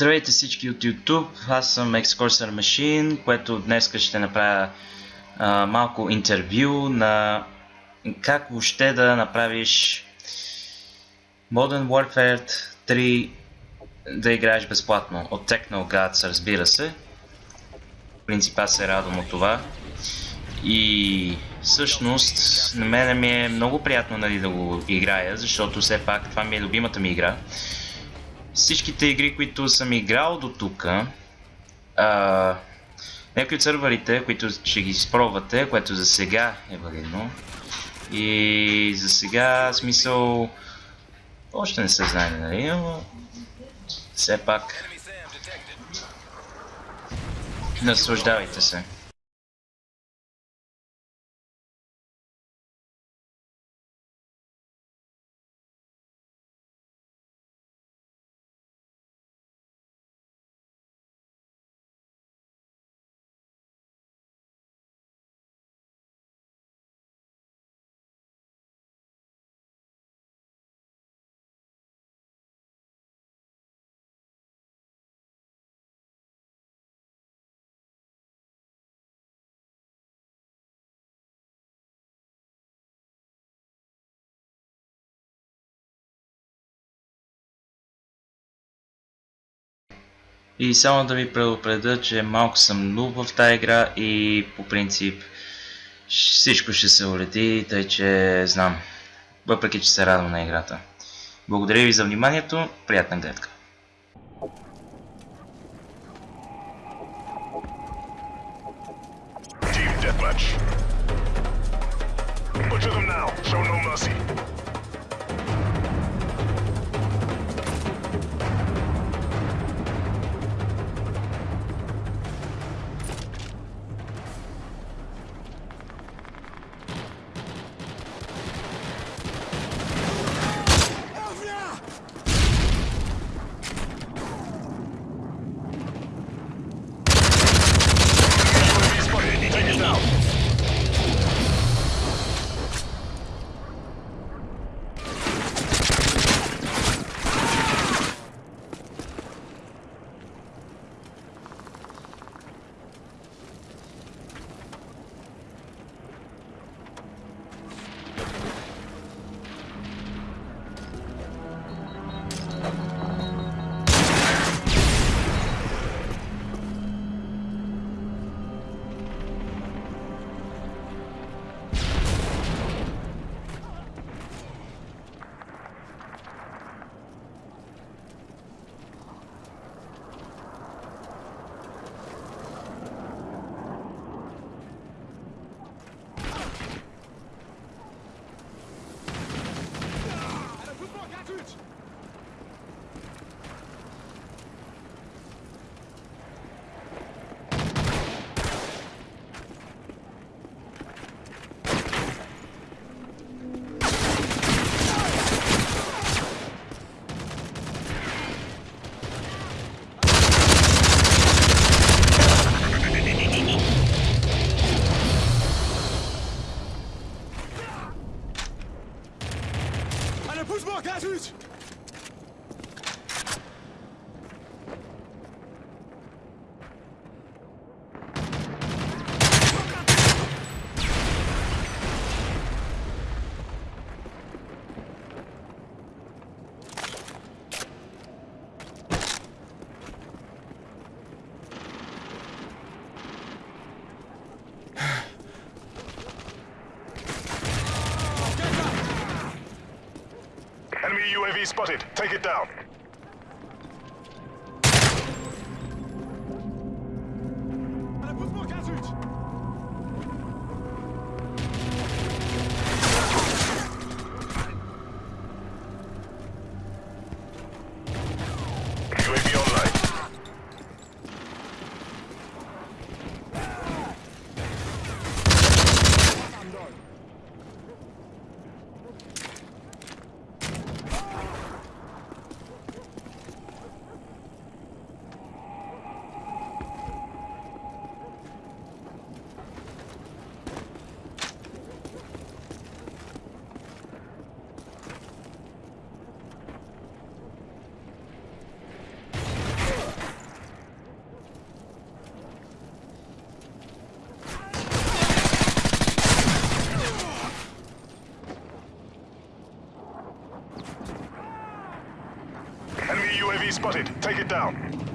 Здравейте всички от YouTube, аз съм Excorser Machine, което днес ще направя а, малко интервю на как въобще да направиш Modern Warfare 3 да играеш безплатно от Technogods, разбира се. В принцип аз се радвам от това. И всъщност на мен ми е много приятно нали, да го играя, защото все пак това ми е любимата ми игра всичките игри, които съм играл до тук, някои от сървърите, които ще ги изпробвате, което за сега е валидно. И за сега, смисъл, още не се знае, нали, но все пак наслаждавайте се. И само да ви предупредя, че малко съм нуб в тази игра и по принцип всичко ще се улети, тъй че знам. Въпреки, че се радвам на играта. Благодаря ви за вниманието, приятна гледка. Butcher them now. Show no mercy. UAV spotted. Take it down. Spotted. Take it down.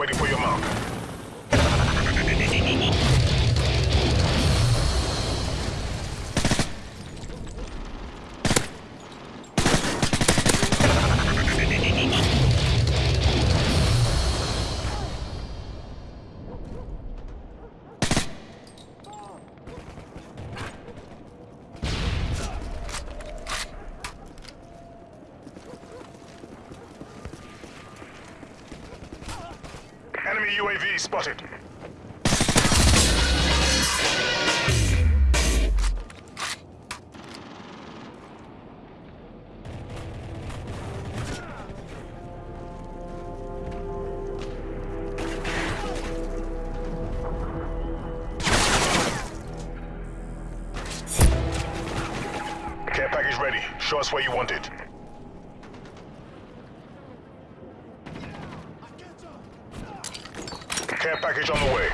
Waiting for your mark. Enemy UAV spotted. Care package ready. Show us where you want it. Care package on the way.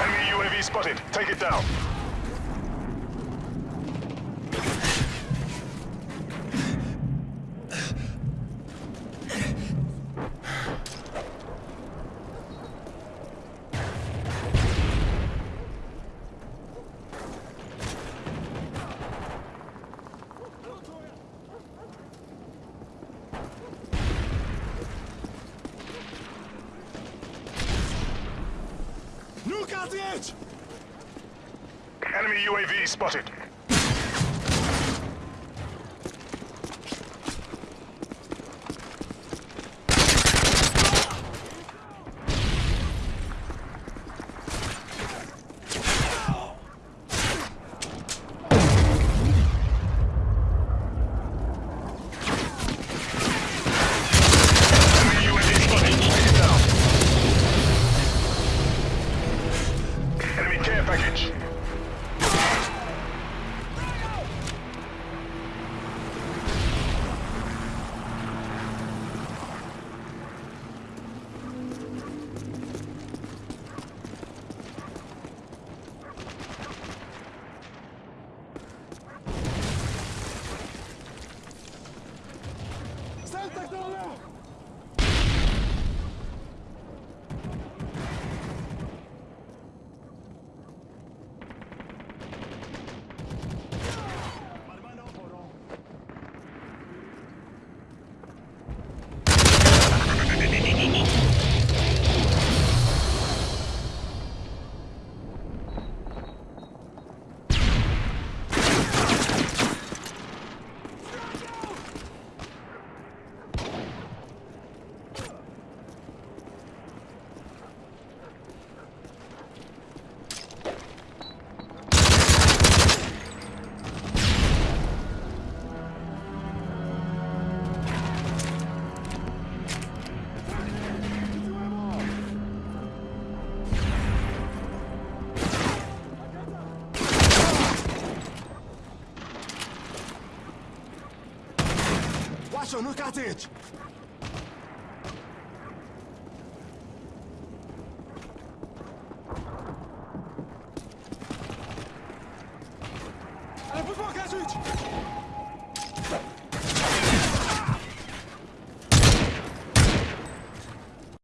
Enemy UAV spotted. Take it down. Enemy UAV spotted. Package. Look at it!